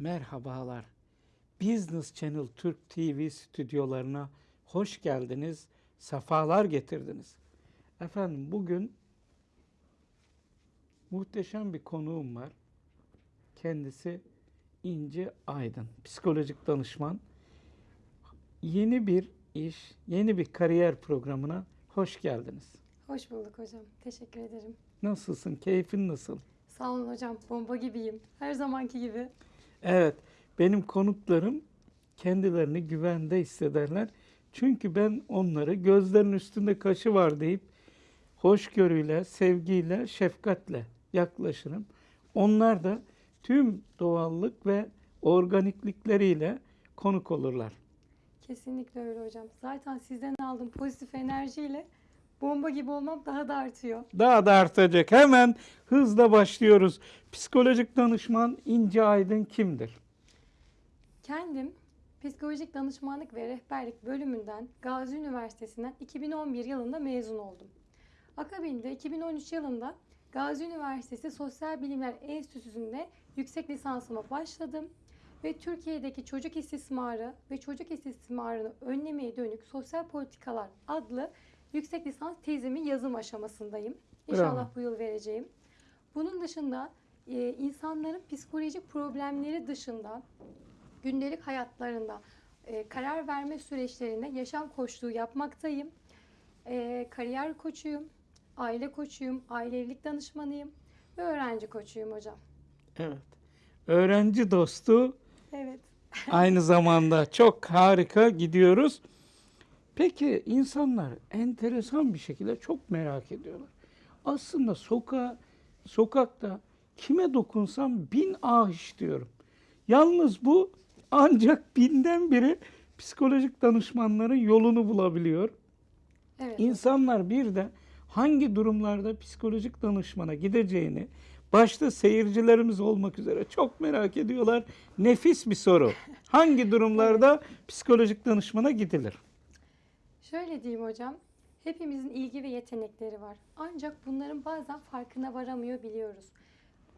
Merhabalar. Business Channel Türk TV stüdyolarına hoş geldiniz. Sefalar getirdiniz. Efendim bugün muhteşem bir konuğum var. Kendisi İnci Aydın, psikolojik danışman. Yeni bir iş, yeni bir kariyer programına hoş geldiniz. Hoş bulduk hocam. Teşekkür ederim. Nasılsın? Keyfin nasıl? Sağ olun hocam. Bomba gibiyim. Her zamanki gibi. Evet, benim konuklarım kendilerini güvende hissederler. Çünkü ben onları gözlerinin üstünde kaşı var deyip hoşgörüyle, sevgiyle, şefkatle yaklaşırım. Onlar da tüm doğallık ve organiklikleriyle konuk olurlar. Kesinlikle öyle hocam. Zaten sizden aldığım pozitif enerjiyle bomba gibi olmam daha da artıyor. Daha da artacak. Hemen hızla başlıyoruz. Psikolojik danışman İnce Aydın kimdir? Kendim psikolojik danışmanlık ve rehberlik bölümünden Gazi Üniversitesi'nden 2011 yılında mezun oldum. Akabinde 2013 yılında Gazi Üniversitesi Sosyal Bilimler Enstitüsü'nde yüksek lisansıma başladım ve Türkiye'deki çocuk istismarı ve çocuk istismarını önlemeye dönük sosyal politikalar adlı yüksek lisans tezimin yazım aşamasındayım. İnşallah Bravo. bu yıl vereceğim. Bunun dışında e, insanların psikolojik problemleri dışında gündelik hayatlarında e, karar verme süreçlerinde yaşam koçluğu yapmaktayım. E, kariyer koçuyum, aile koçuyum, aile evlilik danışmanıyım ve öğrenci koçuyum hocam. Evet. Öğrenci dostu Evet. aynı zamanda çok harika gidiyoruz. Peki insanlar enteresan bir şekilde çok merak ediyorlar. Aslında sokağa, sokakta kime dokunsam bin ah diyorum. Yalnız bu ancak binden biri psikolojik danışmanların yolunu bulabiliyor. Evet. İnsanlar bir de hangi durumlarda psikolojik danışmana gideceğini başta seyircilerimiz olmak üzere çok merak ediyorlar. Nefis bir soru. Hangi durumlarda psikolojik danışmana gidilir? Şöyle diyeyim hocam. Hepimizin ilgi ve yetenekleri var. Ancak bunların bazen farkına varamıyor biliyoruz.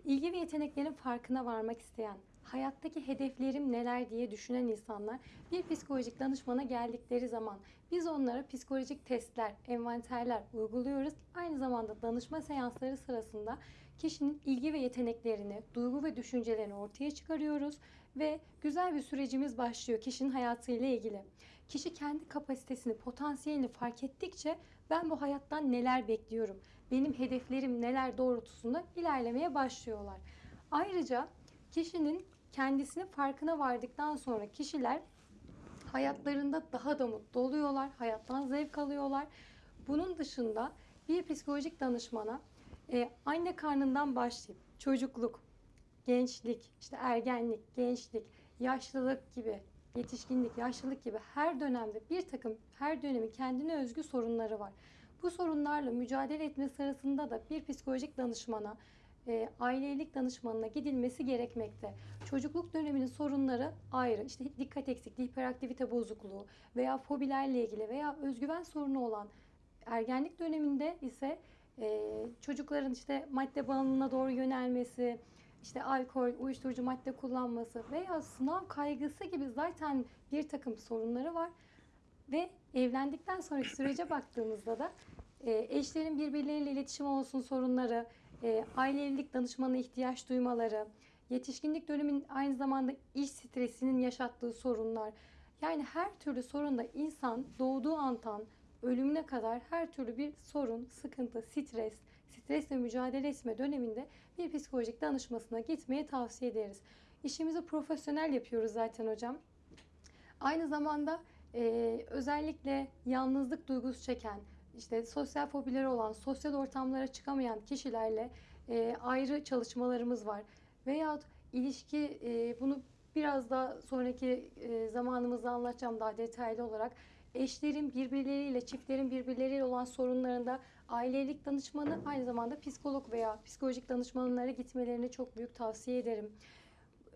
İlgi ve yeteneklerin farkına varmak isteyen, hayattaki hedeflerim neler diye düşünen insanlar bir psikolojik danışmana geldikleri zaman biz onlara psikolojik testler, envanterler uyguluyoruz. Aynı zamanda danışma seansları sırasında kişinin ilgi ve yeteneklerini, duygu ve düşüncelerini ortaya çıkarıyoruz ve güzel bir sürecimiz başlıyor kişinin hayatıyla ilgili. Kişi kendi kapasitesini, potansiyelini fark ettikçe ben bu hayattan neler bekliyorum, benim hedeflerim neler doğrultusunda ilerlemeye başlıyorlar. Ayrıca kişinin kendisinin farkına vardıktan sonra kişiler hayatlarında daha da mutlu oluyorlar, hayattan zevk alıyorlar. Bunun dışında bir psikolojik danışmana e, anne karnından başlayıp çocukluk, gençlik, işte ergenlik, gençlik, yaşlılık gibi, yetişkinlik, yaşlılık gibi her dönemde bir takım her dönemin kendine özgü sorunları var. Bu sorunlarla mücadele etme sırasında da bir psikolojik danışmana, e, ailelik danışmanına gidilmesi gerekmekte. Çocukluk döneminin sorunları ayrı. İşte dikkat eksikliği, hiperaktivite bozukluğu veya fobilerle ilgili veya özgüven sorunu olan ergenlik döneminde ise e, çocukların işte madde bağımlılığına doğru yönelmesi, işte alkol, uyuşturucu madde kullanması veya sınav kaygısı gibi zaten bir takım sorunları var. Ve evlendikten sonraki sürece baktığımızda da e, eşlerin birbirleriyle iletişim olsun sorunları, e, aile evlilik danışmanına ihtiyaç duymaları, yetişkinlik dönemin aynı zamanda iş stresinin yaşattığı sorunlar. Yani her türlü sorunda insan doğduğu andan ölümüne kadar her türlü bir sorun, sıkıntı, stres, stresle mücadele etme döneminde bir psikolojik danışmasına gitmeyi tavsiye ederiz. İşimizi profesyonel yapıyoruz zaten hocam. Aynı zamanda e, özellikle yalnızlık duygusu çeken, işte sosyal fobileri olan, sosyal ortamlara çıkamayan kişilerle e, ayrı çalışmalarımız var. Veyahut ilişki, e, bunu biraz daha sonraki e, zamanımızda anlatacağım daha detaylı olarak. Eşlerin birbirleriyle, çiftlerin birbirleriyle olan sorunlarında ailelik danışmanı aynı zamanda psikolog veya psikolojik danışmanlara gitmelerini çok büyük tavsiye ederim.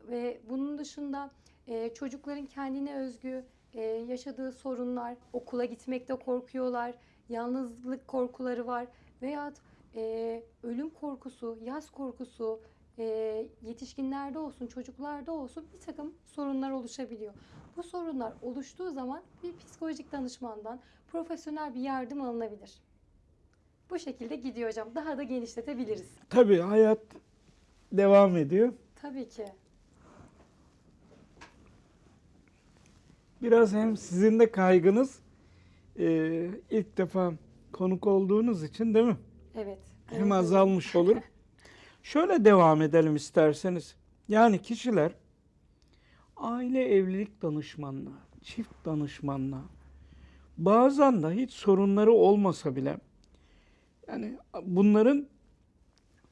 Ve bunun dışında e, çocukların kendine özgü e, yaşadığı sorunlar, okula gitmekte korkuyorlar, yalnızlık korkuları var veya e, ölüm korkusu, yaz korkusu, e, yetişkinlerde olsun, çocuklarda olsun bir takım sorunlar oluşabiliyor. Bu sorunlar oluştuğu zaman bir psikolojik danışmandan profesyonel bir yardım alınabilir. Bu şekilde gidiyor hocam. Daha da genişletebiliriz. Tabii hayat devam ediyor. Tabii ki. Biraz hem sizin de kaygınız e, ilk defa konuk olduğunuz için değil mi? Evet. Hem Evet, azalmış olur. Şöyle devam edelim isterseniz. Yani kişiler aile evlilik danışmanlığı, çift danışmanlığı, bazen de hiç sorunları olmasa bile yani bunların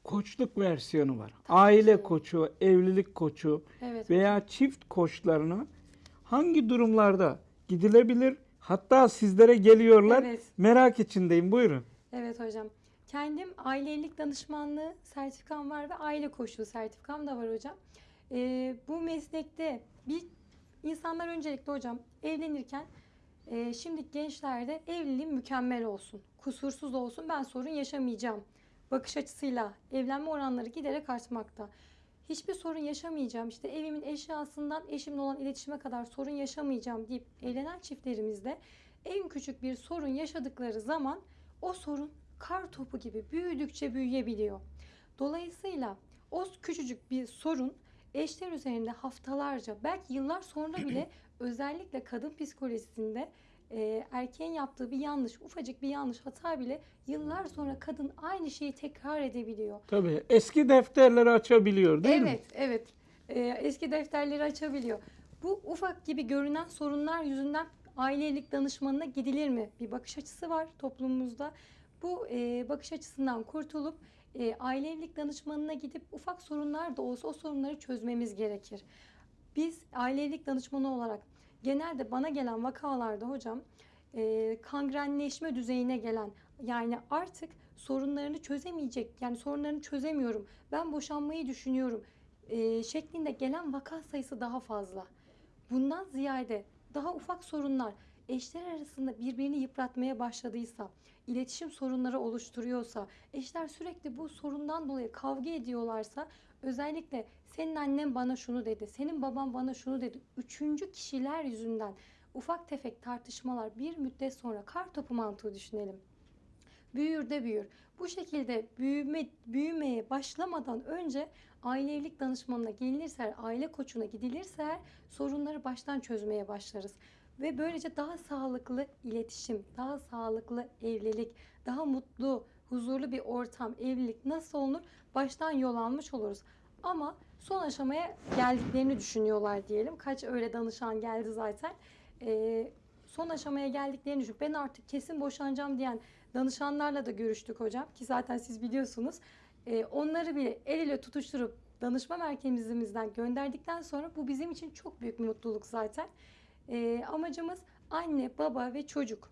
koçluk versiyonu var. Aile koçu, evlilik koçu Evet. veya çift koçlarına hangi durumlarda gidilebilir? Hatta sizlere geliyorlar. Evet. Merak içindeyim. Buyurun. Evet hocam. Kendim ailelik danışmanlığı sertifikam var ve aile koçluğu sertifikam da var hocam. Ee, bu meslekte bir insanlar öncelikle hocam evlenirken e, şimdi gençlerde evliliğim mükemmel olsun, kusursuz olsun, ben sorun yaşamayacağım bakış açısıyla evlenme oranları giderek artmakta. Hiçbir sorun yaşamayacağım, işte evimin eşyasından eşimle olan iletişime kadar sorun yaşamayacağım deyip evlenen çiftlerimizde en küçük bir sorun yaşadıkları zaman o sorun kar topu gibi büyüdükçe büyüyebiliyor. Dolayısıyla o küçücük bir sorun eşler üzerinde haftalarca belki yıllar sonra bile özellikle kadın psikolojisinde e, erkeğin yaptığı bir yanlış, ufacık bir yanlış hata bile yıllar sonra kadın aynı şeyi tekrar edebiliyor. Tabii eski defterleri açabiliyor değil mi? evet, evet. Ee, eski defterleri açabiliyor. Bu ufak gibi görünen sorunlar yüzünden ailelik danışmanına gidilir mi? Bir bakış açısı var toplumumuzda. Bu e, bakış açısından kurtulup e, ailelik danışmanına gidip ufak sorunlar da olsa o sorunları çözmemiz gerekir. Biz ailelik danışmanı olarak genelde bana gelen vakalarda hocam e, kangrenleşme düzeyine gelen yani artık sorunlarını çözemeyecek yani sorunlarını çözemiyorum ben boşanmayı düşünüyorum e, şeklinde gelen vaka sayısı daha fazla. Bundan ziyade daha ufak sorunlar eşler arasında birbirini yıpratmaya başladıysa, iletişim sorunları oluşturuyorsa, eşler sürekli bu sorundan dolayı kavga ediyorlarsa özellikle senin annen bana şunu dedi, senin baban bana şunu dedi. Üçüncü kişiler yüzünden ufak tefek tartışmalar bir müddet sonra kar topu mantığı düşünelim. Büyür de büyür. Bu şekilde büyüme, büyümeye başlamadan önce aile evlilik danışmanına gelinirse, aile koçuna gidilirse sorunları baştan çözmeye başlarız. Ve böylece daha sağlıklı iletişim, daha sağlıklı evlilik, daha mutlu, huzurlu bir ortam, evlilik nasıl olunur baştan yol almış oluruz. Ama son aşamaya geldiklerini düşünüyorlar diyelim. Kaç öyle danışan geldi zaten. Ee, son aşamaya geldiklerini düşün. Ben artık kesin boşanacağım diyen danışanlarla da görüştük hocam ki zaten siz biliyorsunuz. Ee, onları bile el ele tutuşturup danışma merkezimizden gönderdikten sonra bu bizim için çok büyük bir mutluluk zaten. Ee, amacımız anne, baba ve çocuk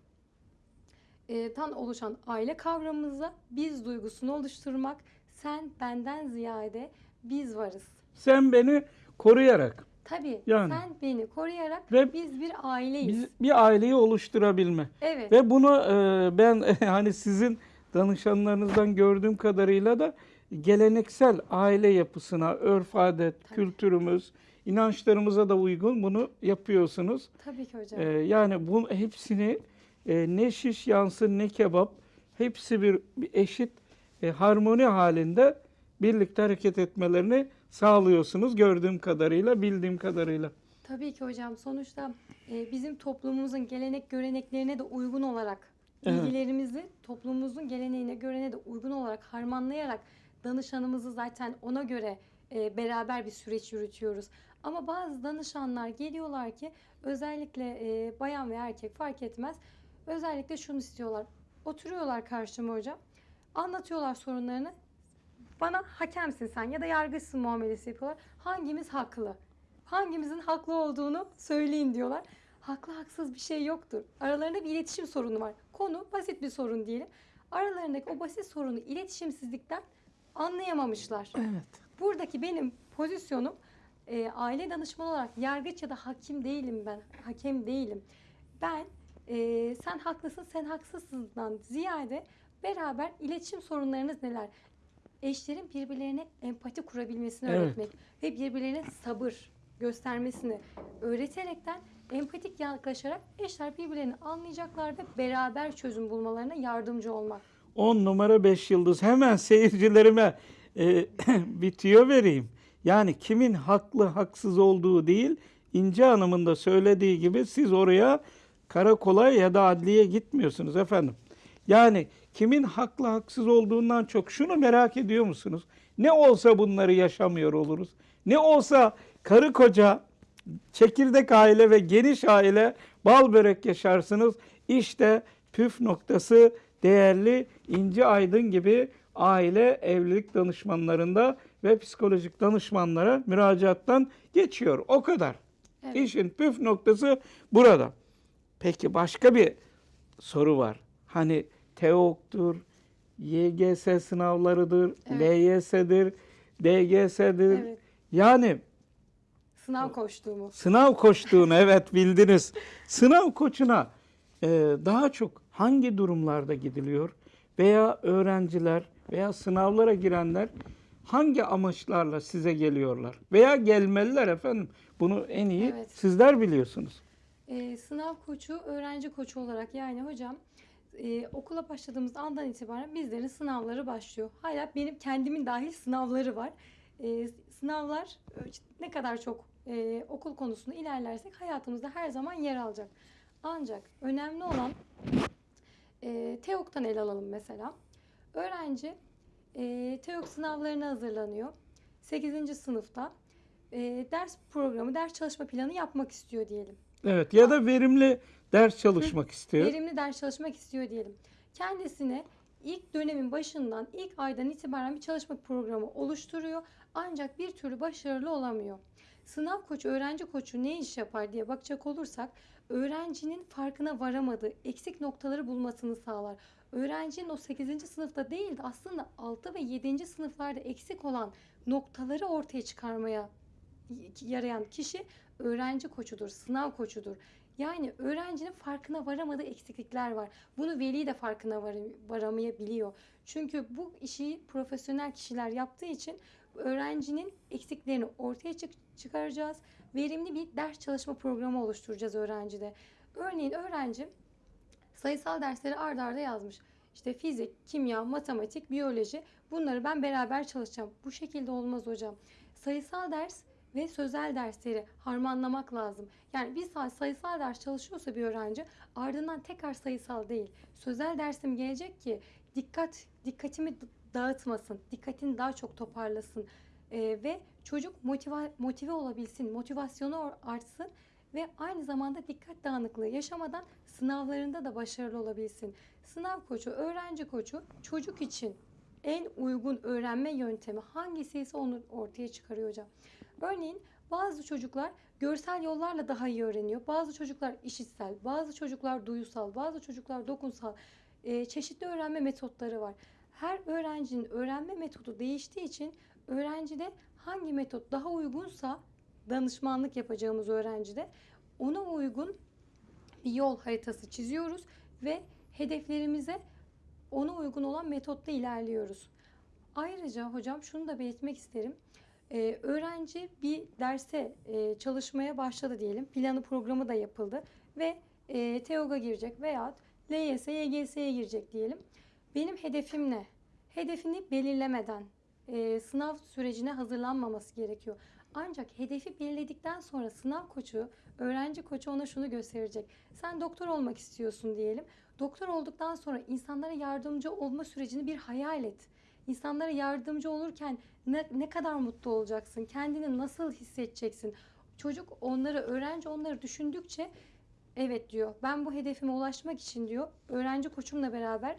e, tan oluşan aile kavramımıza biz duygusunu oluşturmak. Sen benden ziyade biz varız. Sen beni koruyarak Tabii Yani. sen beni koruyarak Ve biz bir aileyiz. biz bir aileyi oluşturabilme. evet. Ve bunu e, ben hani sizin danışanlarınızdan gördüğüm kadarıyla da geleneksel aile yapısına, örf adet, Tabii. kültürümüz, inançlarımıza da uygun bunu yapıyorsunuz. Tabii ki hocam. E, yani bu hepsini e, ne şiş yansın ne kebap hepsi bir, bir eşit e, harmoni halinde birlikte hareket etmelerini sağlıyorsunuz gördüğüm kadarıyla, bildiğim kadarıyla. Tabii ki hocam. Sonuçta e, bizim toplumumuzun gelenek göreneklerine de uygun olarak Evet. bilgilerimizi toplumumuzun geleneğine göreneğine de uygun olarak harmanlayarak danışanımızı zaten ona göre e, beraber bir süreç yürütüyoruz. Ama bazı danışanlar geliyorlar ki özellikle e, bayan ve erkek fark etmez. Özellikle şunu istiyorlar. Oturuyorlar karşıma hocam. Anlatıyorlar sorunlarını. Bana hakemsin sen ya da yargıçsın muamelesi yapıyorlar. Hangimiz haklı? Hangimizin haklı olduğunu söyleyin diyorlar. Haklı haksız bir şey yoktur. Aralarında bir iletişim sorunu var. Konu basit bir sorun diyelim. Aralarındaki o basit sorunu iletişimsizlikten anlayamamışlar. Evet. Buradaki benim pozisyonum e, aile danışmanı olarak yargıç ya da hakim değilim ben. Hakem değilim. Ben e, sen haklısın sen haksızsından ziyade beraber iletişim sorunlarınız neler? eşlerin birbirlerine empati kurabilmesini Evet. öğretmek ve birbirlerine sabır göstermesini öğreterekten empatik yaklaşarak eşler birbirlerini anlayacaklar ve beraber çözüm bulmalarına yardımcı olmak. 10 numara 5 yıldız. Hemen seyircilerime e, bir tüyo vereyim. Yani kimin haklı haksız olduğu değil, İnce Hanım'ın da söylediği gibi siz oraya karakola ya da adliye gitmiyorsunuz efendim. Yani kimin haklı haksız olduğundan çok şunu merak ediyor musunuz? Ne olsa bunları yaşamıyor oluruz. Ne olsa karı koca, çekirdek aile ve geniş aile bal börek yaşarsınız. İşte püf noktası değerli İnci Aydın gibi aile evlilik danışmanlarında ve psikolojik danışmanlara müracaattan geçiyor. O kadar. Evet. İşin püf noktası burada. Peki başka bir soru var. Hani TEOK'tur, YGS sınavlarıdır, Evet. LYS'dir, DGS'dir. Evet. Yani Sınav koştuğumu. sınav koştuğunu evet bildiniz. Sınav koçuna e, daha çok hangi durumlarda gidiliyor? Veya öğrenciler veya sınavlara girenler hangi amaçlarla size geliyorlar? Veya gelmeliler efendim. Bunu en iyi Evet. sizler biliyorsunuz. Ee, sınav koçu, öğrenci koçu olarak yani hocam e, okula başladığımız andan itibaren bizlerin sınavları başlıyor. Hala benim kendimin dahil sınavları var. E, sınavlar e, ne kadar çok e, okul konusunda ilerlersek hayatımızda her zaman yer alacak. Ancak önemli olan e, TEOK'tan ele alalım mesela. Öğrenci e, TEOK sınavlarına hazırlanıyor. 8. sınıfta e, ders programı, ders çalışma planı yapmak istiyor diyelim. Evet ya da verimli ders çalışmak istiyor. verimli ders çalışmak istiyor diyelim. Kendisine ilk dönemin başından, ilk aydan itibaren bir çalışma programı oluşturuyor. Ancak bir türlü başarılı olamıyor. Sınav koçu, öğrenci koçu ne iş yapar diye bakacak olursak, öğrencinin farkına varamadığı eksik noktaları bulmasını sağlar. Öğrencinin o 8. sınıfta değil de aslında 6 ve 7. sınıflarda eksik olan noktaları ortaya çıkarmaya yarayan kişi öğrenci koçudur, sınav koçudur. Yani öğrencinin farkına varamadığı eksiklikler var. Bunu veli de farkına var, varamayabiliyor. Çünkü bu işi profesyonel kişiler yaptığı için öğrencinin eksiklerini ortaya çık- çıkaracağız. Verimli bir ders çalışma programı oluşturacağız öğrencide. Örneğin öğrenci sayısal dersleri ard arda yazmış. İşte fizik, kimya, matematik, biyoloji bunları ben beraber çalışacağım. Bu şekilde olmaz hocam. Sayısal ders ve sözel dersleri harmanlamak lazım. Yani bir saat sayısal ders çalışıyorsa bir öğrenci ardından tekrar sayısal değil. Sözel dersim gelecek ki dikkat dikkatimi dağıtmasın, dikkatini daha çok toparlasın Ee, ve çocuk motive, motive olabilsin, motivasyonu artsın ve aynı zamanda dikkat dağınıklığı yaşamadan sınavlarında da başarılı olabilsin. Sınav koçu, öğrenci koçu çocuk için en uygun öğrenme yöntemi hangisi ise onu ortaya çıkarıyor hocam. Örneğin bazı çocuklar görsel yollarla daha iyi öğreniyor. Bazı çocuklar işitsel, bazı çocuklar duyusal, bazı çocuklar dokunsal. Ee, çeşitli öğrenme metotları var. Her öğrencinin öğrenme metodu değiştiği için öğrencide hangi metot daha uygunsa danışmanlık yapacağımız öğrencide ona uygun bir yol haritası çiziyoruz ve hedeflerimize ona uygun olan metotla ilerliyoruz. Ayrıca hocam şunu da belirtmek isterim. Ee, öğrenci bir derse e, çalışmaya başladı diyelim. Planı programı da yapıldı ve e, TEOG'a girecek veya LYS, YGS'ye girecek diyelim. Benim hedefim ne? Hedefini belirlemeden e, sınav sürecine hazırlanmaması gerekiyor. Ancak hedefi belirledikten sonra sınav koçu, öğrenci koçu ona şunu gösterecek. Sen doktor olmak istiyorsun diyelim. Doktor olduktan sonra insanlara yardımcı olma sürecini bir hayal et. İnsanlara yardımcı olurken ne, ne kadar mutlu olacaksın? Kendini nasıl hissedeceksin? Çocuk onları, öğrenci onları düşündükçe evet diyor. Ben bu hedefime ulaşmak için diyor. Öğrenci koçumla beraber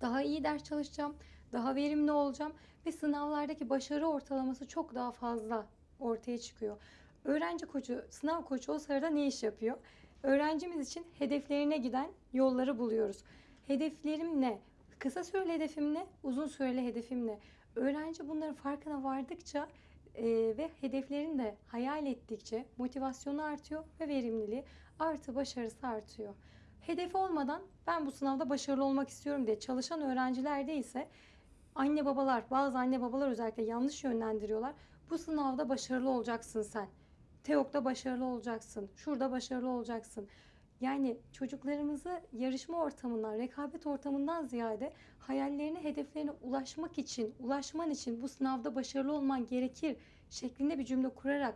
daha iyi ders çalışacağım, daha verimli olacağım ve sınavlardaki başarı ortalaması çok daha fazla ortaya çıkıyor. Öğrenci koçu, sınav koçu o sırada ne iş yapıyor? Öğrencimiz için hedeflerine giden yolları buluyoruz. Hedeflerim ne? Kısa süreli hedefim ne? Uzun süreli hedefim ne? Öğrenci bunların farkına vardıkça e, ve hedeflerini de hayal ettikçe motivasyonu artıyor ve verimliliği artı başarısı artıyor. Hedefi olmadan ben bu sınavda başarılı olmak istiyorum diye çalışan öğrencilerde ise Anne babalar, bazı anne babalar özellikle yanlış yönlendiriyorlar. Bu sınavda başarılı olacaksın sen. TEOK'ta başarılı olacaksın. Şurada başarılı olacaksın. Yani çocuklarımızı yarışma ortamından, rekabet ortamından ziyade hayallerine, hedeflerine ulaşmak için, ulaşman için bu sınavda başarılı olman gerekir şeklinde bir cümle kurarak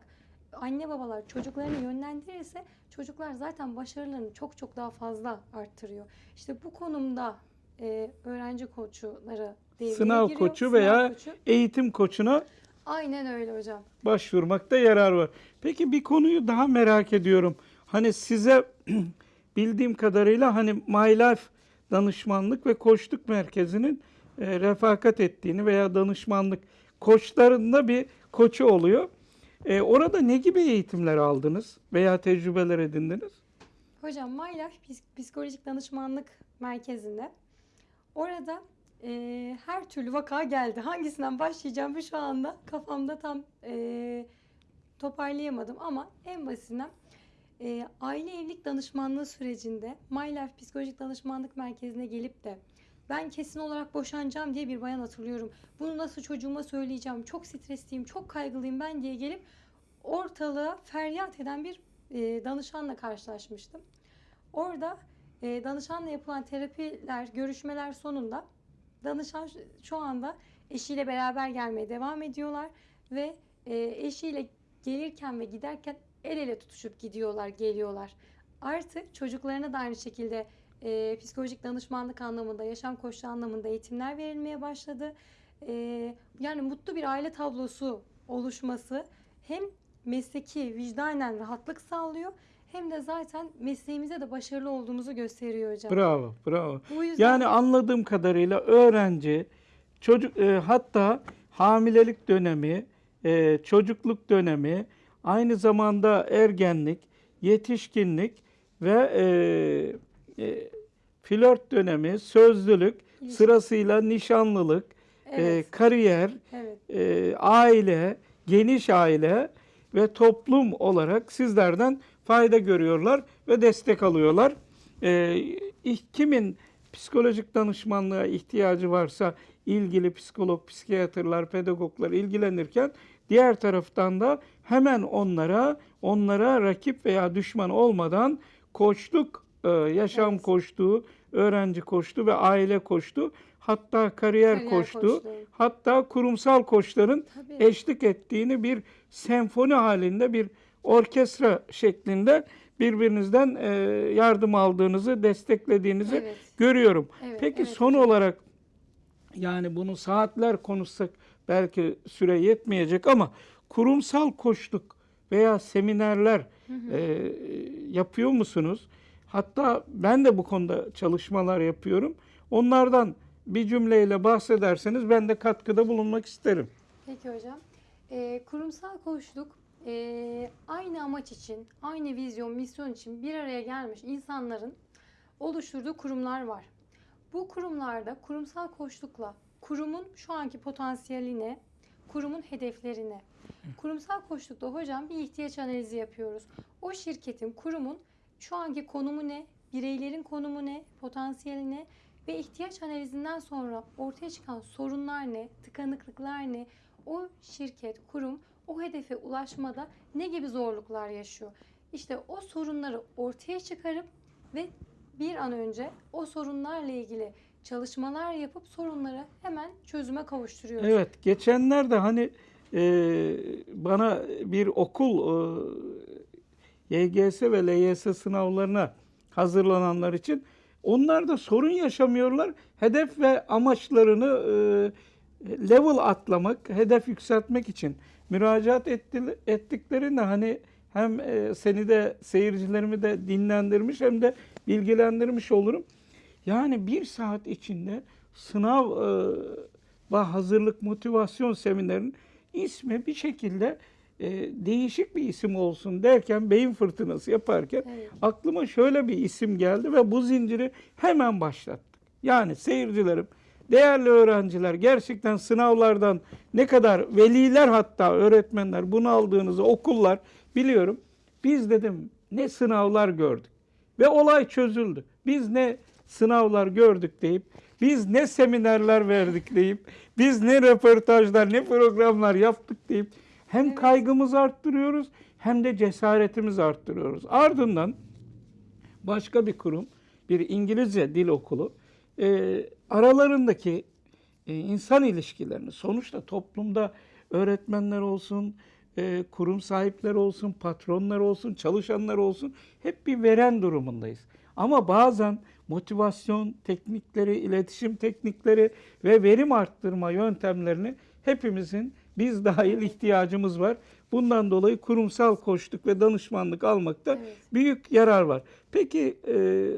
anne babalar çocuklarını yönlendirirse çocuklar zaten başarılarını çok çok daha fazla arttırıyor. İşte bu konumda e, öğrenci koçları devreye Sınav giriyor. koçu Sınav veya koçu. Eğitim koçuna Aynen öyle hocam. başvurmakta yarar var. Peki bir konuyu daha merak ediyorum. Hani size bildiğim kadarıyla hani My Life danışmanlık ve koçluk merkezinin e, refakat ettiğini veya danışmanlık koçlarında bir koçu oluyor. E, orada ne gibi eğitimler aldınız veya tecrübeler edindiniz? Hocam My Life Psik- Psikolojik Danışmanlık Merkezi'nde. Orada e, her türlü vaka geldi. Hangisinden başlayacağımı şu anda kafamda tam e, toparlayamadım ama en basitinden e, aile evlilik danışmanlığı sürecinde My Life Psikolojik Danışmanlık Merkezi'ne gelip de ben kesin olarak boşanacağım diye bir bayan hatırlıyorum. Bunu nasıl çocuğuma söyleyeceğim? Çok stresliyim, çok kaygılıyım ben diye gelip ortalığa feryat eden bir e, danışanla karşılaşmıştım. Orada e, danışanla yapılan terapiler, görüşmeler sonunda danışan şu- anda eşiyle beraber gelmeye devam ediyorlar ve e, eşiyle gelirken ve giderken el ele tutuşup gidiyorlar, geliyorlar. Artık çocuklarına da aynı şekilde e, psikolojik danışmanlık anlamında, yaşam koçluğu anlamında eğitimler verilmeye başladı. E, yani mutlu bir aile tablosu oluşması hem mesleki vicdanen rahatlık sağlıyor hem de zaten mesleğimize de başarılı olduğumuzu gösteriyor hocam. Bravo, bravo. Bu yüzden Yani anladığım kadarıyla öğrenci çocuk e, hatta hamilelik dönemi, e, çocukluk dönemi, aynı zamanda ergenlik, yetişkinlik ve e, e, flört dönemi, sözlülük, İlişki. sırasıyla nişanlılık, e, evet, kariyer, evet, e, aile, geniş aile ve toplum olarak sizlerden fayda görüyorlar ve destek alıyorlar. E, kimin psikolojik danışmanlığa ihtiyacı varsa ilgili psikolog, psikiyatrlar, pedagoglar ilgilenirken diğer taraftan da hemen onlara onlara rakip veya düşman olmadan koçluk, e, yaşam Evet. koçluğu, öğrenci koçluğu ve aile koçluğu hatta kariyer, Kariyer koçluğu koçluğu. hatta kurumsal koçların tabii. eşlik ettiğini bir senfoni halinde bir orkestra şeklinde birbirinizden e, yardım aldığınızı, desteklediğinizi Evet, görüyorum. evet, Peki evet son hocam. olarak yani bunu saatler konuşsak belki süre yetmeyecek ama kurumsal koçluk veya seminerler e, yapıyor musunuz? Hatta ben de bu konuda çalışmalar yapıyorum. Onlardan bir cümleyle bahsederseniz ben de katkıda bulunmak isterim. Peki hocam. Ee, kurumsal koçluk ee, aynı amaç için, aynı vizyon, misyon için bir araya gelmiş insanların oluşturduğu kurumlar var. Bu kurumlarda kurumsal koçlukla kurumun şu anki potansiyeline, kurumun hedeflerine, kurumsal koçlukta hocam bir ihtiyaç analizi yapıyoruz. O şirketin, kurumun şu anki konumu ne, bireylerin konumu ne, potansiyeli ne ve ihtiyaç analizinden sonra ortaya çıkan sorunlar ne, tıkanıklıklar ne, o şirket, kurum o hedefe ulaşmada ne gibi zorluklar yaşıyor? İşte o sorunları ortaya çıkarıp ve bir an önce o sorunlarla ilgili çalışmalar yapıp sorunları hemen çözüme kavuşturuyoruz. Evet, geçenlerde hani e, bana bir okul e, YGS ve LYS sınavlarına hazırlananlar için onlar da sorun yaşamıyorlar. Hedef ve amaçlarını e, level atlamak, hedef yükseltmek için müracaat etti, ettiklerinde hani hem e, seni de seyircilerimi de dinlendirmiş hem de bilgilendirmiş olurum. Yani bir saat içinde sınav e, hazırlık motivasyon seminerinin ismi bir şekilde e, değişik bir isim olsun derken beyin fırtınası yaparken Evet. aklıma şöyle bir isim geldi ve bu zinciri hemen başlattık. Yani seyircilerim, değerli öğrenciler gerçekten sınavlardan ne kadar veliler hatta öğretmenler bunu aldığınızı okullar biliyorum. Biz dedim ne sınavlar gördük ve olay çözüldü. Biz ne sınavlar gördük deyip biz ne seminerler verdik deyip, biz ne röportajlar, ne programlar yaptık deyip hem kaygımızı arttırıyoruz hem de cesaretimizi arttırıyoruz. Ardından başka bir kurum, bir İngilizce dil okulu e, aralarındaki e, insan ilişkilerini sonuçta toplumda öğretmenler olsun, e, kurum sahipleri olsun, patronlar olsun, çalışanlar olsun hep bir veren durumundayız. Ama bazen motivasyon teknikleri, iletişim teknikleri ve verim arttırma yöntemlerini hepimizin biz dahil ihtiyacımız var. Bundan dolayı kurumsal koçluk ve danışmanlık almakta Evet. büyük yarar var. Peki e,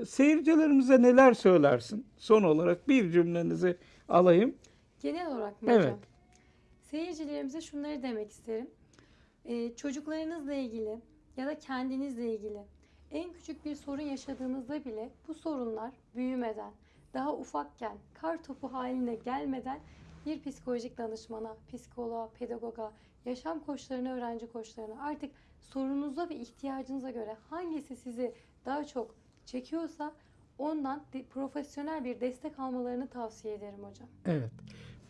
seyircilerimize neler söylersin? Son olarak bir cümlenizi alayım. Genel olarak mı Evet. hocam? Seyircilerimize şunları demek isterim. Ee, çocuklarınızla ilgili ya da kendinizle ilgili en küçük bir sorun yaşadığınızda bile bu sorunlar büyümeden, daha ufakken, kar topu haline gelmeden bir psikolojik danışmana, psikoloğa, pedagoga, yaşam koçlarına, öğrenci koçlarına artık sorununuza ve ihtiyacınıza göre hangisi sizi daha çok çekiyorsa ondan profesyonel bir destek almalarını tavsiye ederim hocam. Evet.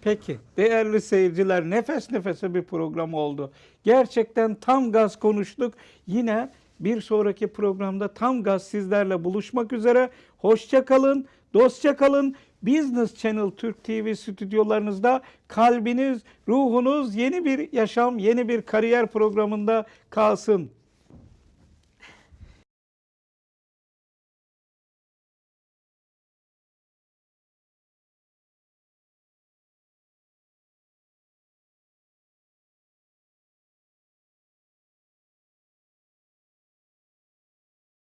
Peki değerli seyirciler nefes nefese bir program oldu. Gerçekten tam gaz konuştuk. Yine bir sonraki programda tam gaz sizlerle buluşmak üzere. Hoşça kalın, dostça kalın. Business Channel Türk TV stüdyolarınızda kalbiniz, ruhunuz yeni bir yaşam, yeni bir kariyer programında kalsın.